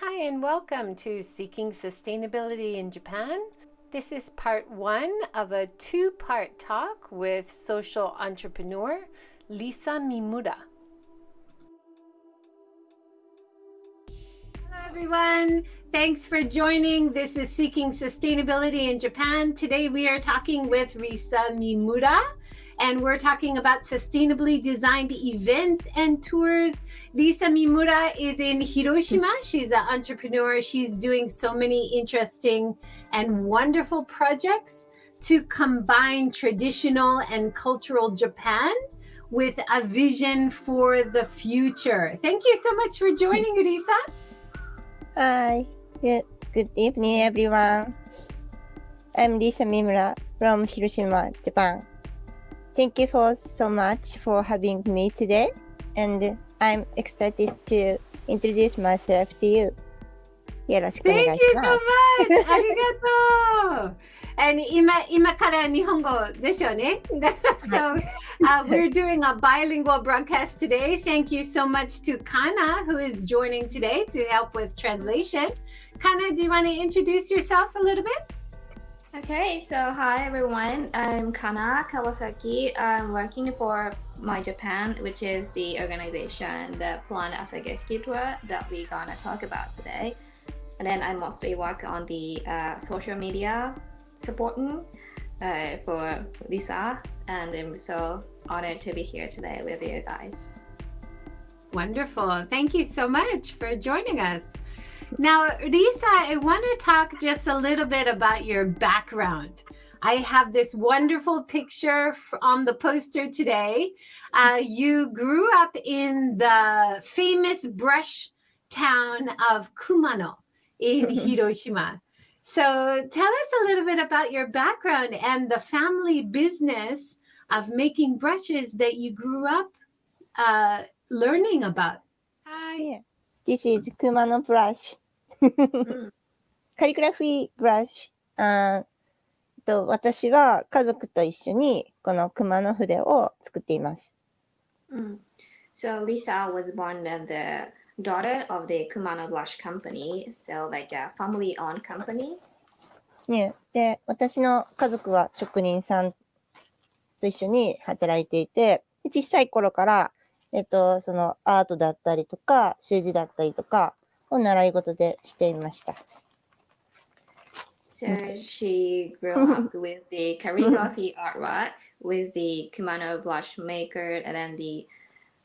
Hi, and welcome to Seeking Sustainability in Japan. This is part one of a two part talk with social entrepreneur Lisa Mimura. Hello, everyone. Thanks for joining. This is Seeking Sustainability in Japan. Today we are talking with Risa Mimura and we're talking about sustainably designed events and tours. Risa Mimura is in Hiroshima. She's an entrepreneur. She's doing so many interesting and wonderful projects to combine traditional and cultural Japan with a vision for the future. Thank you so much for joining, Risa. Hi, good, good evening, everyone. I'm Lisa Mimura from Hiroshima, Japan. Thank you for so much for having me today, and I'm excited to introduce myself to you. よろしくお願いします。Thank you so much! ありがとう And 今今から日本語でしょうね。so uh, we're doing a bilingual broadcast today. Thank you so much to Kana who is joining today to help with translation. Kana, do you want to introduce yourself a little bit? Okay, so hi everyone. I'm Kana Kawasaki. I'm working for My Japan, which is the organization that planned Asageshiki tour that we're gonna talk about today. And then I mostly work on the uh, social media supporting uh, for Lisa, and I'm so honored to be here today with you guys. Wonderful. Thank you so much for joining us. Now, Lisa, I want to talk just a little bit about your background. I have this wonderful picture on the poster today. Uh, you grew up in the famous brush town of Kumano in Hiroshima. So tell us a little bit about your background and the family business of making brushes that you grew up uh, learning about. Hi. This is Kumano brush. カリグラフィーブラシ。あと私は家族と一緒にこの熊の筆を作っています。Mm. So Lisa was born the daughter of the Kumano Blush Company, so like a family-owned company. ね、で、私の家族は職人さんと一緒に働いていて、小さい頃からえっと、そのアートだったりとか、習字だったりとかを習い事でしていました。So she grew up with the calligraphy artwork with the Kumano blush maker and then the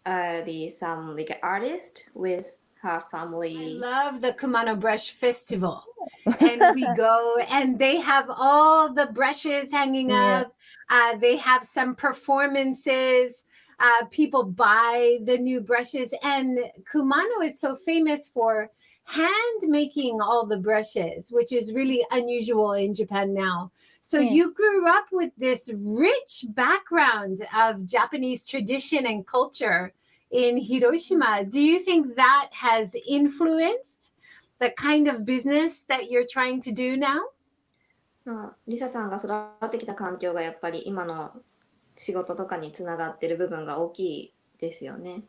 uh the some like artist with her family. I love the Kumano Brush Festival. and we go and they have all the brushes hanging yeah. up. Uh, they have some performances uh, people buy the new brushes. And Kumano is so famous for hand making all the brushes, which is really unusual in Japan now. So yeah. you grew up with this rich background of Japanese tradition and culture in Hiroshima. Do you think that has influenced the kind of business that you're trying to do now? リサさんが育ってきた環境がやっぱり今の 仕事とかにつながってる部分が大きいですよね。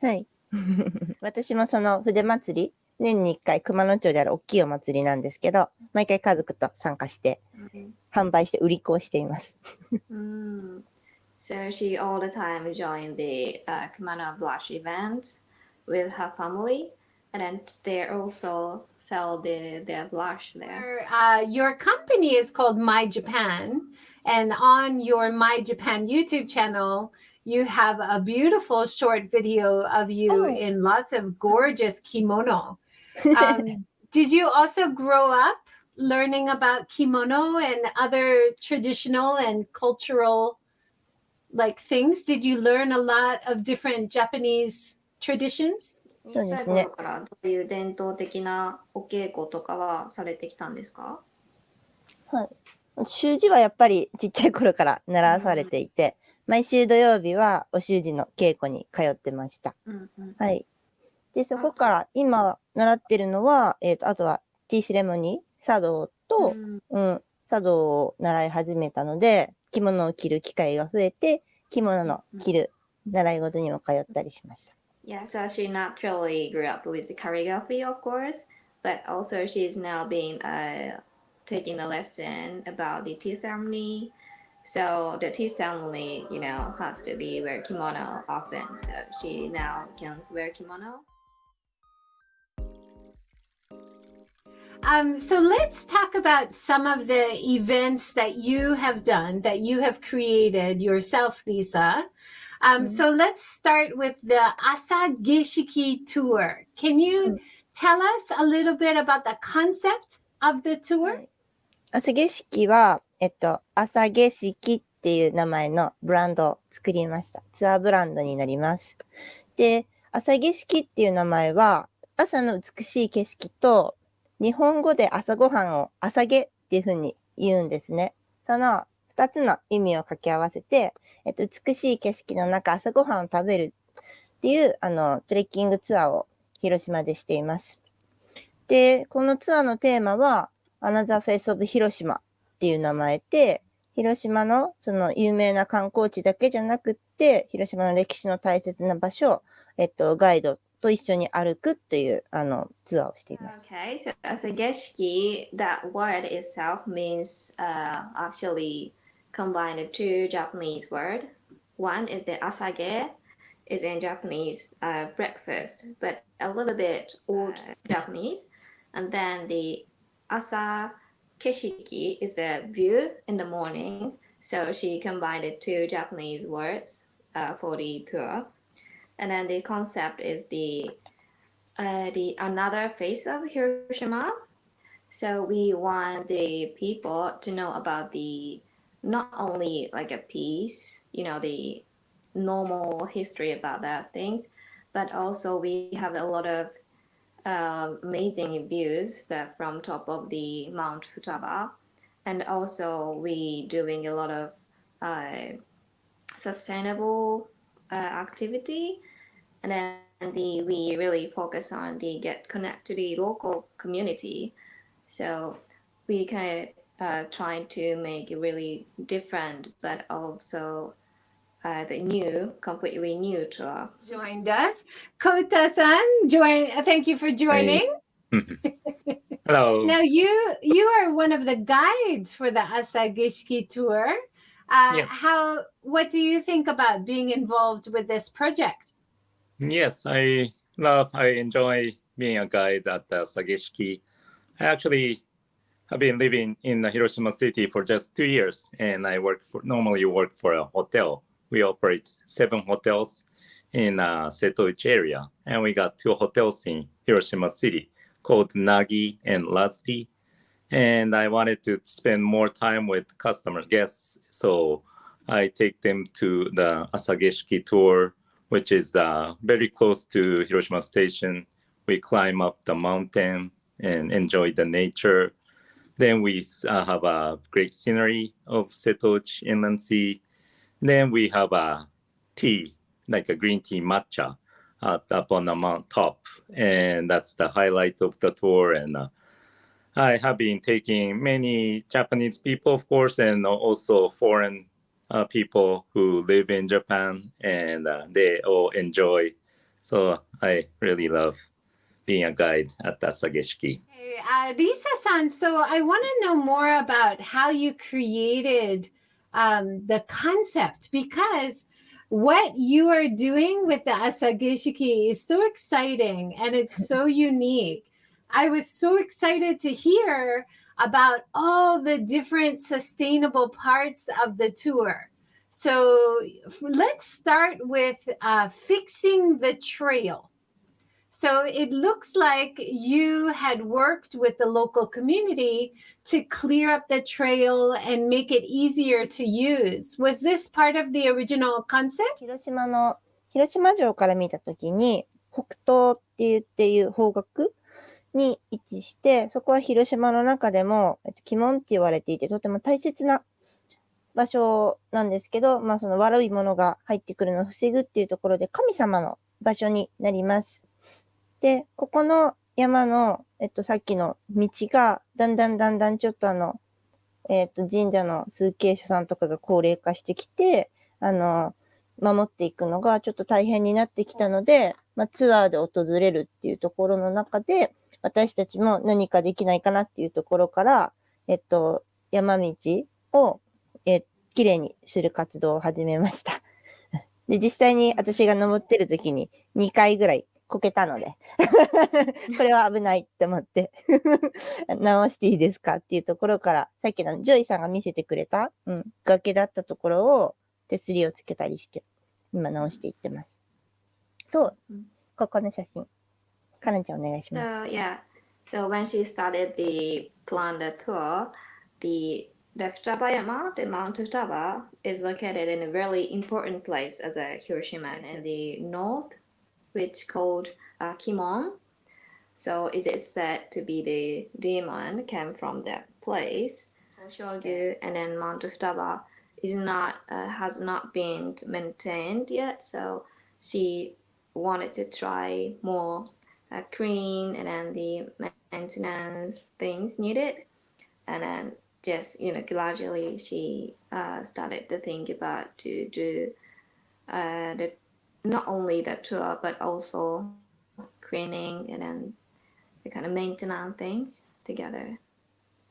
はい。私もその筆祭り、年に1回熊野町である大きいお祭りなんですけど、毎回家族と参加して、販売して売り子をしています。So she all the time join the、uh, Kumano Blush events with her family. And then they also sell the their blush there. Uh, your company is called My Japan, and on your My Japan YouTube channel, you have a beautiful short video of you oh. in lots of gorgeous kimono. Um, did you also grow up learning about kimono and other traditional and cultural like things? Did you learn a lot of different Japanese traditions? 小さい頃からどういう伝統的なお稽古とかはされてきたんですか？はい。習字はやっぱりちっちゃい頃から習わされていて、毎週土曜日はお習字の稽古に通ってました。うんうん、はい。で、そこから今習ってるのは、えっ、ー、と、あとはティーセレモニー、茶道と、うん、うん、茶道を習い始めたので、着物を着る機会が増えて、着物の着る習い事にも通ったりしました。Yeah, so she naturally grew up with calligraphy, of course, but also she's now been uh, taking a lesson about the tea ceremony. So the tea ceremony, you know, has to be wear kimono often. So she now can wear kimono. Um, so let's talk about some of the events that you have done, that you have created yourself, Lisa. Um, mm-hmm. So let's start with the Asageshiki tour. Can you mm-hmm. tell us a little bit about the concept of the tour? 朝景色は、えっと、朝景色っていう名前のブランドを作りました。ツアーブランドになります。で、朝景色っていう名前は、朝の美しい景色と日本語で朝ごはんを朝げっていうふうに言うんですね。その二つの意味を掛け合わせて、えっと、美しい景色の中朝ごはんを食べるっていう、あの、トレッキングツアーを広島でしています。で、このツアーのテーマは、アナザーフェイスオブ広島っていう名前で、広島のその有名な観光地だけじゃなくって、広島の歴史の大切な場所を、えっと、ガイドと一緒に歩くっていうあのツアーをしています。Okay, so as a Geshki, that word itself means uh, actually combined two Japanese word. One is the asage, is in Japanese uh, breakfast, but a little bit old Japanese. And then the asa keshiki is a view in the morning. So she combined two Japanese words uh, for the tour and then the concept is the uh, the another face of Hiroshima. So we want the people to know about the not only like a piece, you know, the normal history about that things, but also we have a lot of uh, amazing views that from top of the Mount Futaba, and also we doing a lot of uh, sustainable uh, activity. And then the we really focus on the get connect to the local community. So we kind of uh, trying to make it really different but also uh, the new, completely new tour. Joined us. Kota-san, join, thank you for joining. Hey. Hello. now you you are one of the guides for the Asageshiki tour. Uh, yes. How? What do you think about being involved with this project? Yes, I love, I enjoy being a guide at uh, Asageshiki. I actually have been living in Hiroshima city for just two years and I work for, normally work for a hotel. We operate seven hotels in uh, Setouchi area and we got two hotels in Hiroshima city called Nagi and Lazuri. And I wanted to spend more time with customer guests. So I take them to the Asageshiki tour which is uh, very close to Hiroshima Station. We climb up the mountain and enjoy the nature. Then we uh, have a great scenery of Setouchi Inland Sea. Then we have a tea, like a green tea matcha up on the mount top. And that's the highlight of the tour. And uh, I have been taking many Japanese people, of course, and also foreign uh, people who live in Japan and uh, they all enjoy. So I really love being a guide at Asageshiki. Hey, uh, Lisa-san, so I want to know more about how you created um, the concept because what you are doing with the Asageshiki is so exciting and it's so unique. I was so excited to hear about all the different sustainable parts of the tour. So let's start with uh, fixing the trail. So it looks like you had worked with the local community to clear up the trail and make it easier to use. Was this part of the original concept? 広島の広島城から見たときに北東って言っていう方角に位置して、そこは広島の中でも、えっと、鬼門って言われていて、とても大切な場所なんですけど、まあその悪いものが入ってくるのを防ぐっていうところで神様の場所になります。で、ここの山の、えっと、さっきの道が、だんだんだんだんちょっとあの、えっと、神社の数形者さんとかが高齢化してきて、あの、守っていくのがちょっと大変になってきたので、まあ、ツアーで訪れるっていうところの中で、私たちも何かできないかなっていうところから、えっと、山道を、え、きれいにする活動を始めました。で、実際に私が登ってる時に2回ぐらいこけたのでこれは危ないって思って直していいですかっていうところから、さっきのジョイさんが見せてくれた、うん、崖だったところを手すりをつけたりして、今直していってます。そう、ここの写真。かなちゃんお願いします。So, yeah. So when she started the planned tour, the the Futabayama, the Mount Futaba, is located in a really important place as a Hiroshima in the north which called uh, Kimon. So it is said to be the demon came from that place. Shogyu and then Mount Futaba is not uh, has not been maintained yet, so she wanted to try more uh, clean and then the maintenance things needed, and then just you know gradually she uh, started to think about to do uh, the not only the tour but also cleaning and then the kind of maintenance things together.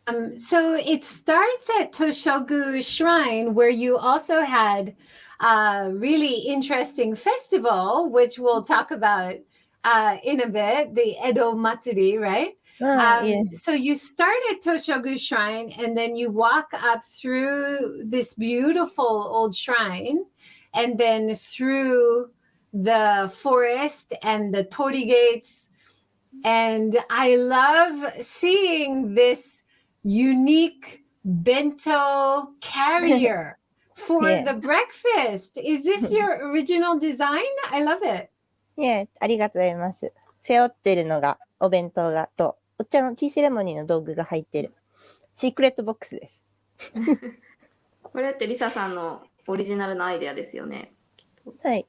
Um, so it starts at Toshogu Shrine, where you also had a really interesting festival, which we'll talk about uh, in a bit, the Edo Matsuri, right? Oh, um, yeah. So you start at Toshogu Shrine, and then you walk up through this beautiful old shrine, and then through the forest and the torii gates. And I love seeing this unique bento carrier for yeah. the breakfast. Is this your original design? I love it. Yeah, ありがとうございます。背負ってるのがお弁当がと、お茶のティーセレモニーの道具が入ってる。シークレットボックスです。これってリサさんのオリジナルのアイデアですよね。はい。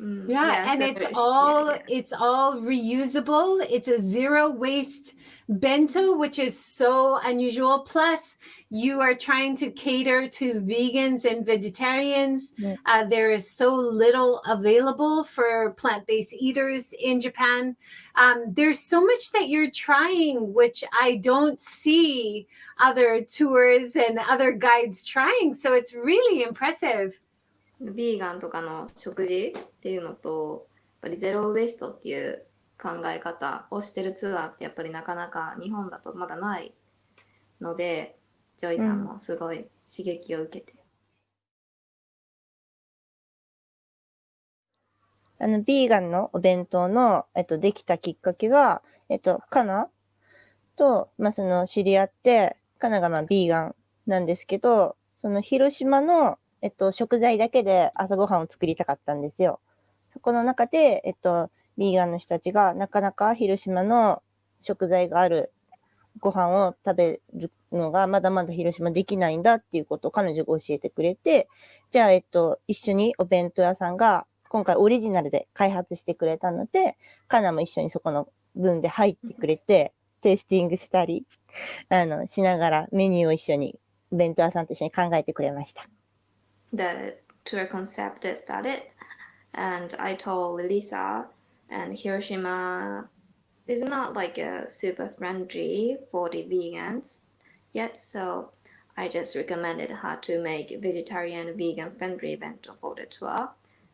Mm, yeah, yeah, and it's all yeah. it's all reusable. It's a zero waste bento, which is so unusual. Plus, you are trying to cater to vegans and vegetarians. Uh, there is so little available for plant-based eaters in Japan. Um, there's so much that you're trying, which I don't see other tours and other guides trying. So it's really impressive. ビーガンとかの食事っていうのとやっぱりゼロウエストっていう考え方をしてるツアーってやっぱりなかなか日本だとまだないのでジョイさんもすごい刺激を受けて、あのビーガンのお弁当の、えっと、できたきっかけが、えっと、カナと、まあ、その知り合って、カナがまあビーガンなんですけど、その広島のえっと、食材だけで朝ごはんを作りたかったんですよ。そこの中で、えっと、ビーガンの人たちがなかなか広島の食材があるご飯を食べるのがまだまだ広島できないんだっていうことを彼女が教えてくれて、じゃあ、えっと、一緒にお弁当屋さんが今回オリジナルで開発してくれたので、カナも一緒にそこの分で入ってくれて、テイスティングしたり、あの、しながらメニューを一緒に、弁当屋さんと一緒に考えてくれました。The tour concept that started. And I told Lisa and Hiroshima is not like a super friendly for the vegans yet so I just recommended her to make vegetarian vegan friendly bento for the tour.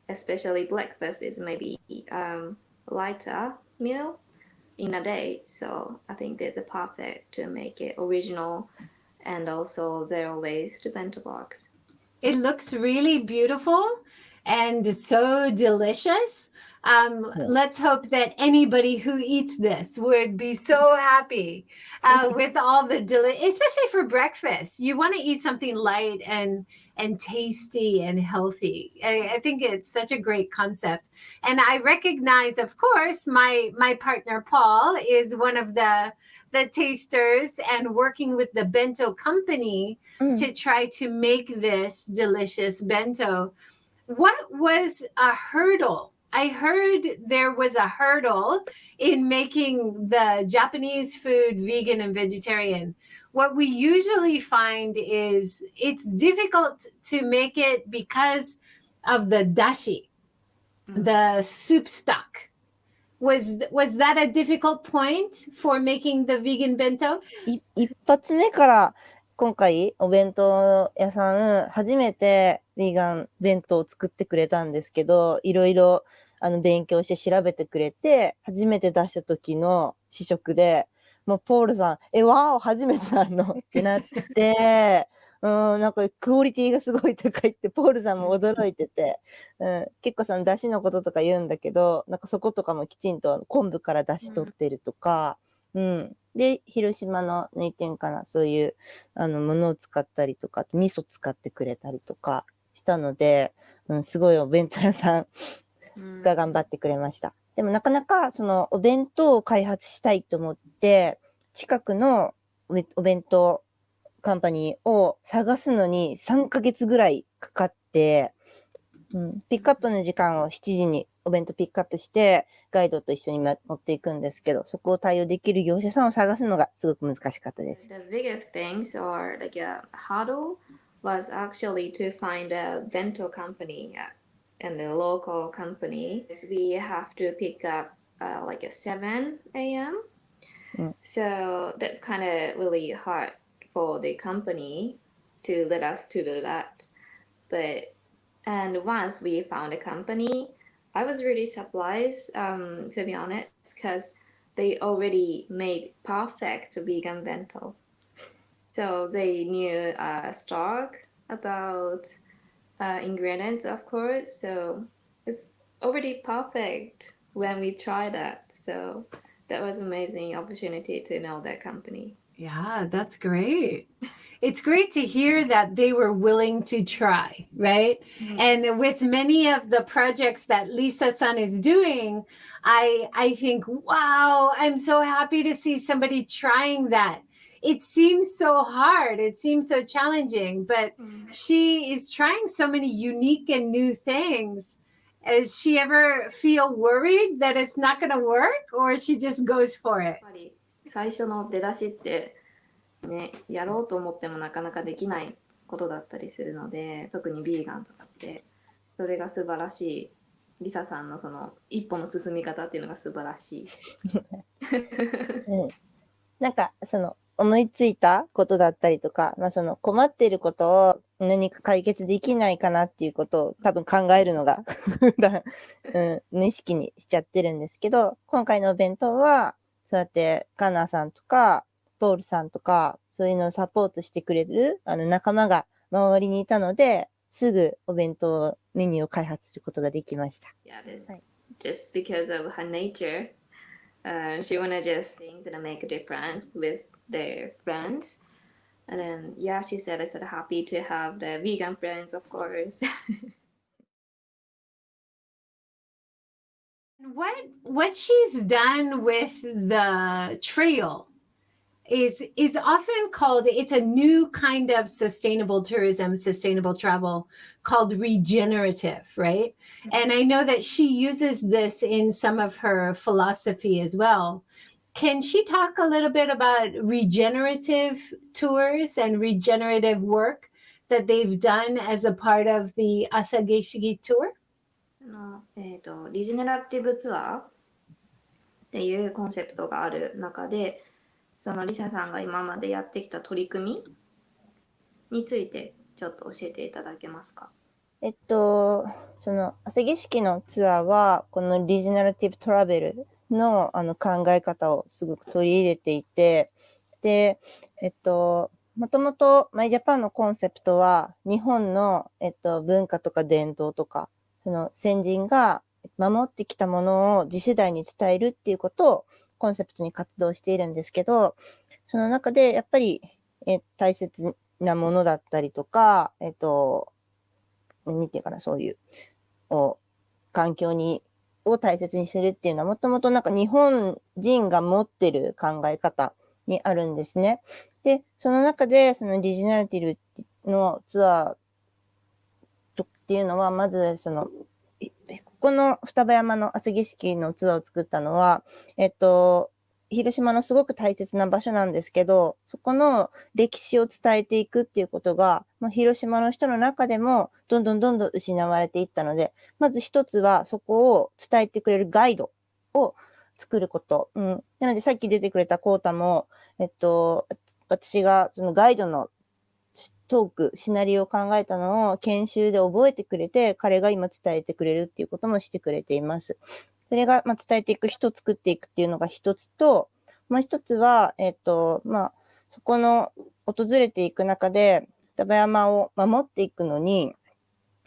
Especially breakfast is maybe um, lighter meal in a day so I think the perfect to make it original and also zero waste bento box it looks really beautiful and so delicious. Um, let's hope that anybody who eats this would be so happy uh, with all the deli- especially for breakfast. You want to eat something light and and tasty and healthy. I, I, think it's such a great concept, and I recognize, of course, my my partner Paul is one of the the tasters and working with the bento company mm. to try to make this delicious bento. What was a hurdle? I heard there was a hurdle in making the Japanese food vegan and vegetarian. What we usually find is it's difficult to make it because of the dashi, mm. the soup stock. Was was that a difficult point for making the vegan bento? 一発目から今回お弁当屋さん初めてヴィーガン弁当を作ってくれたんですけど、いろいろあの勉強して調べてくれて、初めて出した時の試食で、もうポールさん、え、わー初めてなの？ってなって、うん、なんかクオリティがすごい高いって、ポールさんも驚いてて、うん、結構その出汁のこととか言うんだけど、なんかそことかもきちんと昆布から出汁取ってるとか、うん。で、広島の抜点かな、そういう、あの、ものを使ったりとか、味噌使ってくれたりとかしたので、うん、すごいお弁当屋さんが頑張ってくれました。でもなかなか、その、お弁当を開発したいと思って、近くのお弁当カンパニーを探すのに3ヶ月ぐらいかかって、うん、ピックアップの時間を7時にお弁当ピックアップして、ガイドと一緒に持っていくんですけど、そこを対応できる業者さんを探すのがすごく難しかったです。The biggest things or like a hurdle was actually to find a bento company and a local company. We have to pick up uh, like a 7 a.m. Mm. So that's kind of really hard for the company to let us to do that. But and once we found a company, I was really surprised um, to be honest because they already made perfect vegan bento. So they knew uh, stock about uh, ingredients, of course. So it's already perfect when we try that. So that was amazing opportunity to know that company. Yeah, that's great. It's great to hear that they were willing to try, right? Mm-hmm. And with many of the projects that Lisa San is doing, I I think, wow, I'm so happy to see somebody trying that. It seems so hard. It seems so challenging, but mm-hmm. she is trying so many unique and new things. Does she ever feel worried that it's not going to work or she just goes for it? 最初の出だしってねやろうと思ってもなかなかできないことだったりするので特にビーガンとかってそれが素晴らしいリサさんのその一歩の進み方っていうのが素晴らしい。うん、なんかその思いついたことだったりとか、まあ、その困っていることを何か解決できないかなっていうことを多分考えるのが うん、無意識にしちゃってるんですけど、今回のお弁当はそうやってカナーさんとか、ポールさんとか、そういうのをサポートしてくれるあの仲間が周りにいたので、すぐお弁当メニューを開発することができました。Yeah, just, はい just because of her nature, uh, she wanna just things and make a difference with their friends. And then, yeah, she said it's happy to have the vegan friends, of course. What what she's done with the trail is is often called it's a new kind of sustainable tourism sustainable travel called regenerative right? Mm-hmm. and i know that she uses this in some of her philosophy as well. Can she talk a little bit about regenerative tours and regenerative work that they've done as a part of the Asageshiki tour の、えーと、リジェネラティブツアーっていうコンセプトがある中でそのリサさんが今までやってきた取り組みについてちょっと教えていただけますか？えっと、その、朝景色のツアーは、このリジナルティブトラベルのあの考え方をすごく取り入れていて、で、えっと、もともとマイジャパンのコンセプトは、日本の、えっと、文化とか伝統とか、その先人が守ってきたものを次世代に伝えるっていうことをコンセプトに活動しているんですけど、その中でやっぱり、え大切なものだったりとか、えっと、何てかな、そういう、を環境に、を大切にするっていうのはもともとなんか日本人が持ってる考え方にあるんですね。で、その中でそのリジナリティのツアーっていうのは、まず、その、ここの双葉山の朝景色のツアーを作ったのは、えっと、広島のすごく大切な場所なんですけど、そこの歴史を伝えていくっていうことが、まあ、広島の人の中でもどんどんどんどん失われていったので、まず一つはそこを伝えてくれるガイドを作ること。うん。なのでさっき出てくれたコータも、えっと、私がそのガイドのトーク、シナリオを考えたのを研修で覚えてくれて、彼が今伝えてくれるっていうこともしてくれています。それが、まあ、伝えていく人作っていくっていうのが一つと、もう一つは、えっ、と、まあ、そこの訪れていく中で、双葉山を守っていくのに、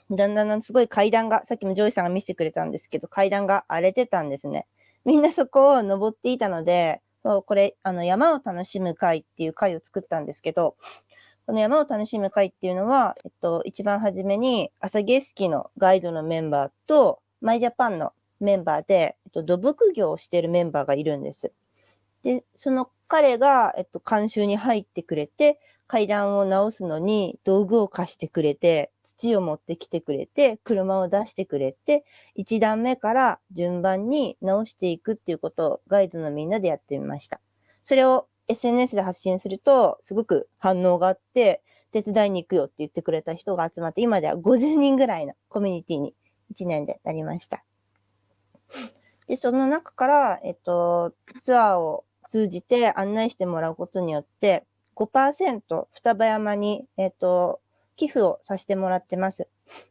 だんだんだんすごい階段が、さっきもジョイさんが見せてくれたんですけど、階段が荒れてたんですね。みんなそこを登っていたので、そう、これ、あの、山を楽しむ会っていう会を作ったんですけど、この山を楽しむ会っていうのは、えっと、一番初めに、朝ゲスキのガイドのメンバーと、マイジャパンのメンバーで、えっと、土木業をしているメンバーがいるんです。で、その彼が、えっと、監修に入ってくれて、階段を直すのに道具を貸してくれて、土を持ってきてくれて、車を出してくれて、一段目から順番に直していくっていうことをガイドのみんなでやってみました。それを SNS で発信すると、すごく反応があって、手伝いに行くよって言ってくれた人が集まって、今では50人ぐらいのコミュニティに1年でなりました。で、その中から、えっと、ツアーを通じて案内してもらうことによって、5%双葉山に、えっと、寄付をさせてもらってます。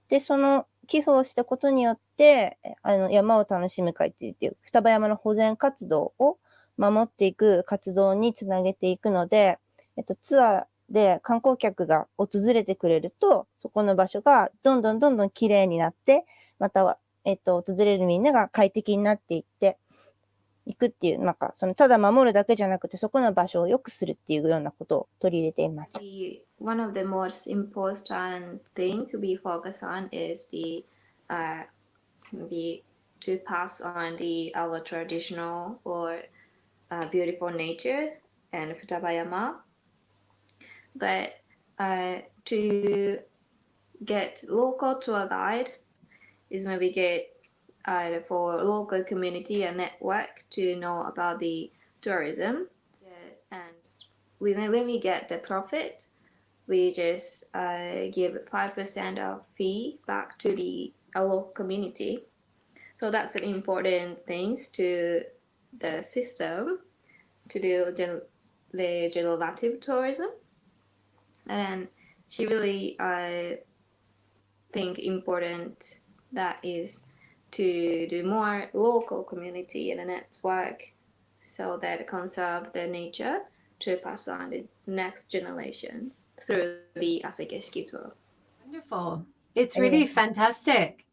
で、その寄付をしたことによって、あの、山を楽しむ会っていう、双葉山の保全活動を守っていく活動につなげていくので、えっと、ツアーで観光客が訪れてくれると、そこの場所がどんどんどんどん綺麗になって、または、えっと、訪れるみんなが快適になっていっていくっていう、なんか、その、ただ守るだけじゃなくて、そこの場所を良くするっていうようなことを取り入れています。One of the most important things we focus on is the, uh, maybe to pass on the, our traditional or uh, beautiful nature and Futabayama. But uh, to get local tour guide is maybe get uh, for local community and network to know about the tourism. And we, when we get the profit, we just uh, give 5% of fee back to the our community. So that's an important things to the system to do the generative tourism. And she really, I think, important that is to do more local community and a network so that conserve the nature to pass on the next generation through the Asageshiki tour. Wonderful. It's really fantastic.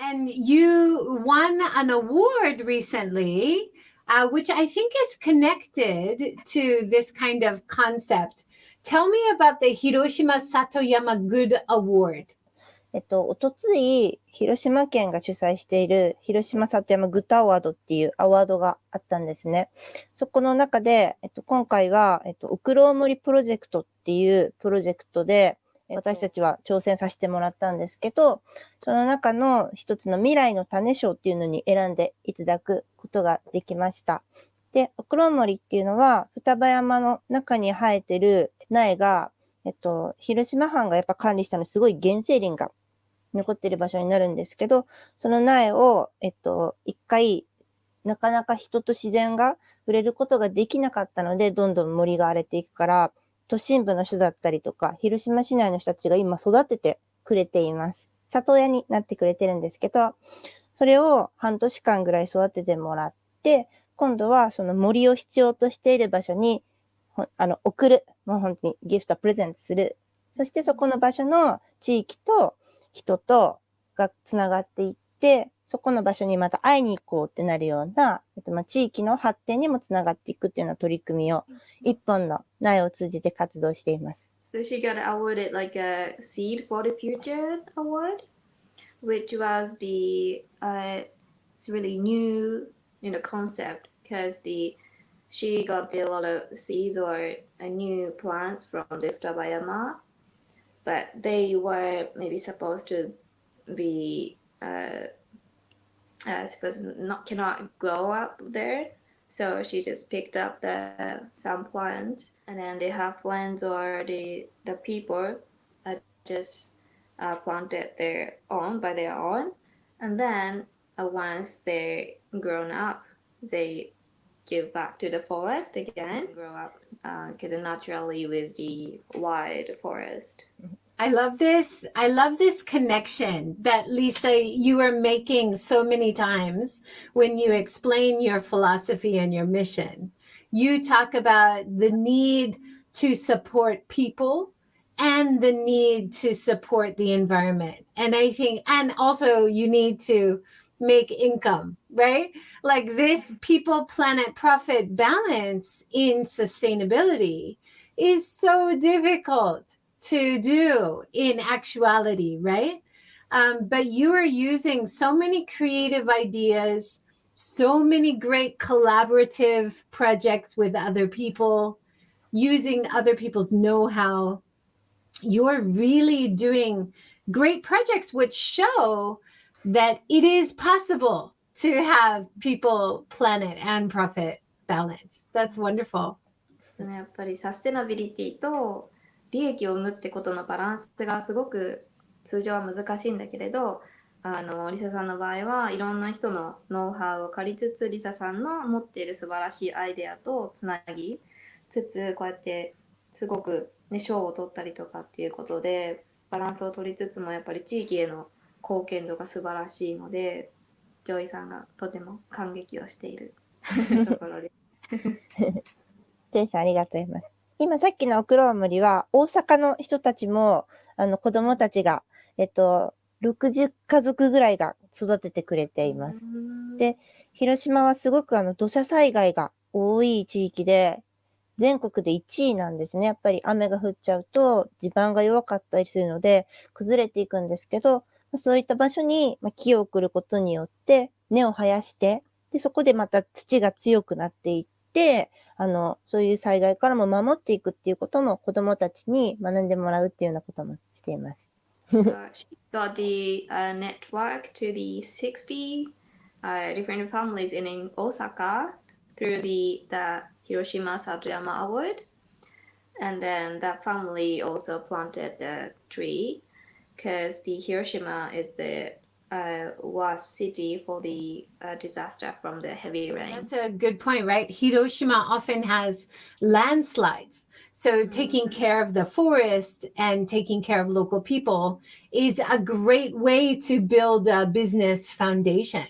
And you won an award recently, uh, which I think is connected to this kind of concept. Tell me about the Hiroshima Satoyama Good Award. えっと、おとつい、広島県が主催している広島里山グッドアワードっていうアワードがあったんですね。そこの中で、えっと、今回は、えっと、ウクロウモリプロジェクトっていうプロジェクトで、私たちは挑戦させてもらったんですけど、その中の一つの未来の種賞っていうのに選んでいただくことができました。で、オクロモリっていうのは、双葉山の中に生えてる苗が、えっと、広島藩がやっぱ管理したのすごい原生林が残ってる場所になるんですけど、その苗を、えっと、一回、なかなか人と自然が触れることができなかったので、どんどん森が荒れていくから、都心部の人だったりとか、広島市内の人たちが今育ててくれています。里親になってくれてるんですけど、それを半年間ぐらい育ててもらって、今度はその森を必要としている場所に、あの、送る。もう本当にギフト、プレゼントする。そしてそこの場所の地域と人とがつながっていって、そこの場所にまた会いに行こうってなるような、えっと、まあ、地域の発展にもつながっていくっていうような取り組みを、一本の苗を通じて活動しています。So she got awarded like a Seed for the Future award, which was the, uh, it's really new, you know, concept because the, she got a lot of seeds or new plants from the Futabayama, but they were maybe supposed to be uh, uh, suppose not cannot grow up there. So she just picked up the some plants, and then the her friends or the the people uh, just uh, planted their own by their own, and then uh, once they grown up, they give back to the forest again, grow up uh, naturally with the wild forest. I love this. I love this connection that Lisa, you are making so many times when you explain your philosophy and your mission. You talk about the need to support people and the need to support the environment. And I think, and also you need to make income, right? Like this people, planet, profit balance in sustainability is so difficult to do in actuality, right? Um, but you are using so many creative ideas, so many great collaborative projects with other people, using other people's know how. You're really doing great projects which show that it is possible to have people, planet, and profit balance. That's wonderful. やっぱりサステナビリティと 利益を生むってことのバランスがすごく通常は難しいんだけれどあのリサさんの場合はいろんな人のノウハウを借りつつリサさんの持っている素晴らしいアイデアとつなぎつつこうやってすごく、ね、賞を取ったりとかっていうことでバランスを取りつつもやっぱり地域への貢献度が素晴らしいのでジョイさんがとても感激をしている ところです。テイさんありがとうございます。今さっきのオクロウムリは、大阪の人たちも、あの、子供たちが、えっと、60家族ぐらいが育ててくれています。で、広島はすごくあの、土砂災害が多い地域で、全国で1位なんですね。やっぱり雨が降っちゃうと地盤が弱かったりするので崩れていくんですけど、そういった場所に木を送ることによって根を生やして、で、そこでまた土が強くなっていって、あの、そういう災害からも守っていくっていうことも子供たちに学んでもらうっていうようなこともしています。uh, she got the uh, network to the 60 uh, different families in, in Osaka through the, the Hiroshima Satuyama Award. And then that family also planted the tree because the Hiroshima is the uh, was city for the uh, disaster from the heavy rain. That's a good point, right? Hiroshima often has landslides. So mm-hmm. taking care of the forest and taking care of local people is a great way to build a business foundation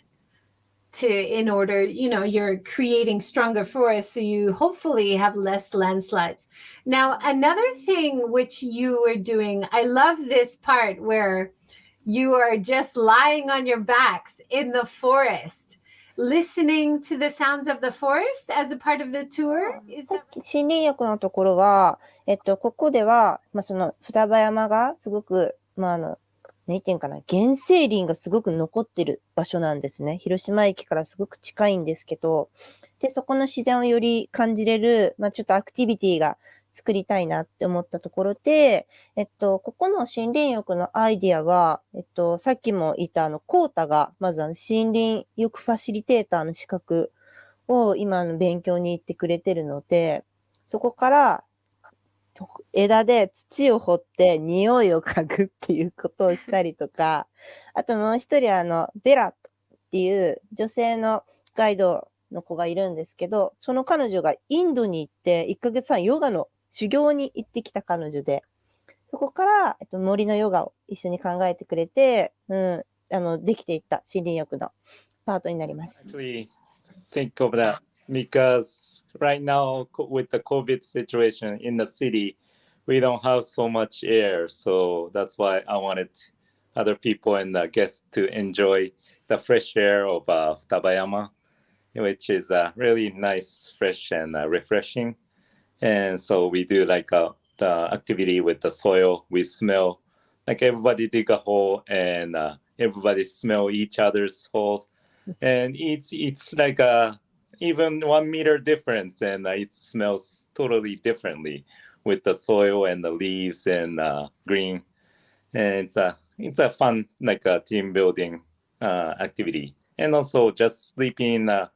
to in order you know you're creating stronger forests so you hopefully have less landslides now another thing which you were doing i love this part where you are just lying on your backs in the forest, listening to the sounds of the forest as a part of the tour? Is a. 森林浴のところは、えっと、ここでは、まあ、その双葉山がすごく、まあ、あの、何て言うかな、原生林がすごく残ってる場所なんですね。広島駅からすごく近いんですけど、で、そこの自然をより感じれる、まあ、ちょっとアクティビティが作りたいなって思ったところで、えっと、ここの森林浴のアイディアは、えっと、さっきも言ったあの、コータが、まずあの、森林浴ファシリテーターの資格を今の勉強に行ってくれてるので、そこから枝で土を掘って匂いを嗅ぐっていうことをしたりとか、あともう一人あの、ベラっていう女性のガイドの子がいるんですけど、その彼女がインドに行って1ヶ月半ヨガの修行に行ってきた彼女で、そこから、えっと、森のヨガを一緒に考えてくれて、うん、あの、できていった森林浴のパートになりました。Actually, think of that because right now with the COVID situation in the city, we don't have so much air. So that's why I wanted other people and the guests to enjoy the fresh air of uh, Tabayama, which is uh, really nice, fresh, and uh, refreshing. And so we do like a, uh, the activity with the soil. We smell like everybody dig a hole and uh, everybody smell each other's holes. And it's it's like a even one meter difference and uh, it smells totally differently with the soil and the leaves and uh, green. And it's a it's a fun like a team building uh, activity. And also just sleeping uh,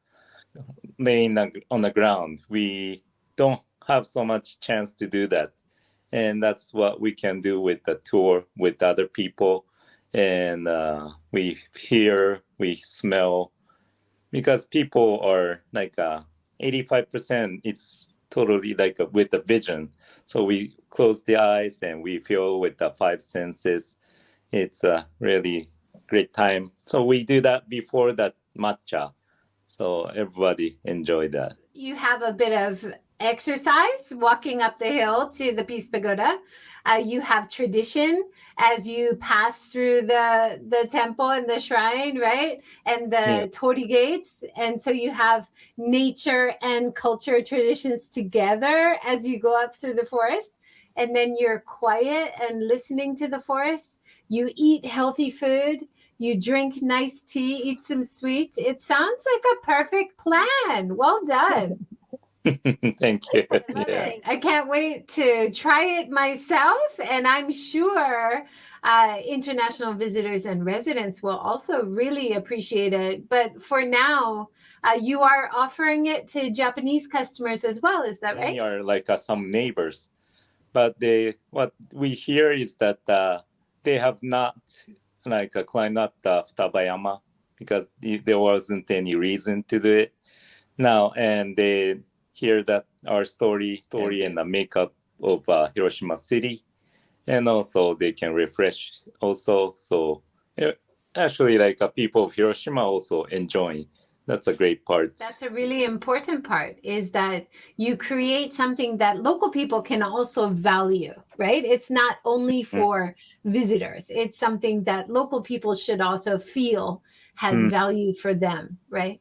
laying on the ground. We don't have so much chance to do that. And that's what we can do with the tour with other people. And uh, we hear we smell because people are like uh, 85% it's totally like a, with the vision. So we close the eyes and we feel with the five senses. It's a really great time. So we do that before that matcha. So everybody enjoy that. You have a bit of exercise walking up the hill to the peace pagoda. Uh, you have tradition as you pass through the the temple and the shrine right? And the yeah. torii gates. And so you have nature and culture traditions together as you go up through the forest. And then you're quiet and listening to the forest. You eat healthy food. You drink nice tea eat some sweets. It sounds like a perfect plan. Well done Thank you. Yeah. I can't wait to try it myself. And I'm sure uh, international visitors and residents will also really appreciate it. But for now, uh, you are offering it to Japanese customers as well. Is that right? We are like uh, some neighbors. But they, what we hear is that uh, they have not like uh, climbed up the Futabayama because there wasn't any reason to do it now and they hear that our story story and the makeup of uh, Hiroshima City, and also they can refresh also. So actually, like uh, people of Hiroshima also enjoying. That's a great part. That's a really important part is that you create something that local people can also value, right? It's not only mm. for mm. visitors. It's something that local people should also feel has mm. value for them, right?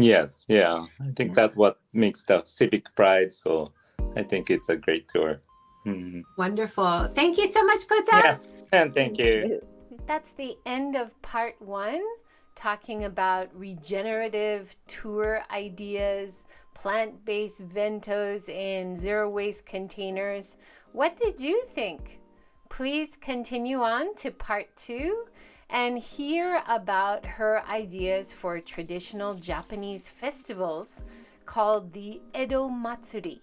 Yes, yeah. I think yeah. that's what makes the civic pride. So I think it's a great tour. Mm. Wonderful. Thank you so much, Kota. Yeah, and thank you. That's the end of part one, talking about regenerative tour ideas, plant based bentos, in zero waste containers. What did you think? Please continue on to part two and hear about her ideas for traditional Japanese festivals called the Edo Matsuri.